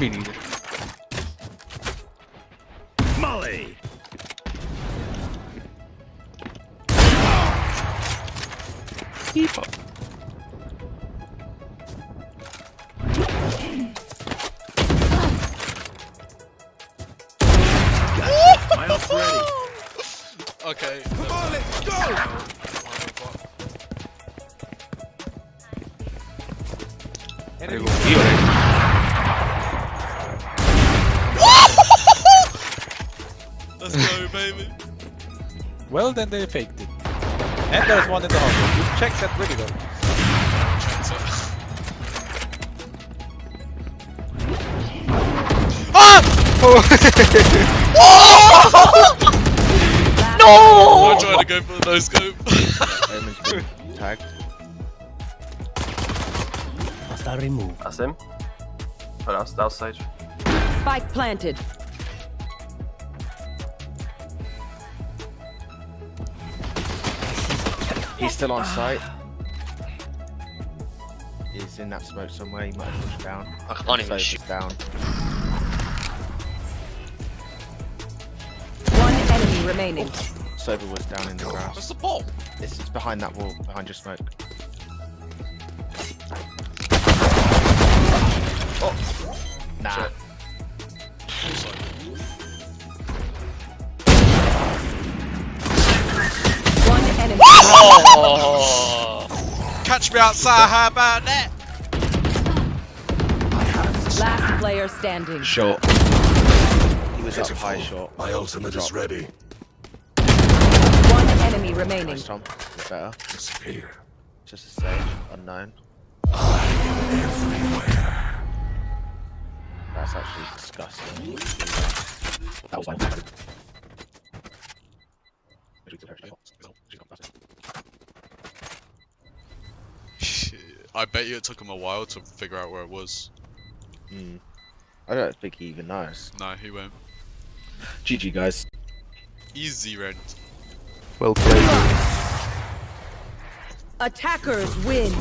Me neither. Molly! Keep up. My ult's ready. Okay. Come on, let's go! They will heal it. Let's go, baby. Well, then they faked it. And there's one in the harbor. You checked that really well. Checked it. Ah! Oh! I tried to go for the no scope. Omen's been tagged. Hostile removed. That's him. That was, that. Spike planted. He's still on ah. site. He's in that smoke somewhere. He might have pushed down. I can't even Sova's shoot. down. One enemy remaining. Sova was down in the What's grass. the ball? It's, it's behind that wall, behind your smoke. Oh! Catch me outside, how about that? Last player standing. Short. He was up high short. My ultimate is ready. One enemy remaining. Nice, Tom. Better. Disappear. Just a stage. Unknown. I am Everywhere. That's actually disgusting. That was my I bet you it took him a while to figure out where it was. Hmm. I don't think he even knows. No, he won't. GG, guys. Easy rent. Well played. Attackers win.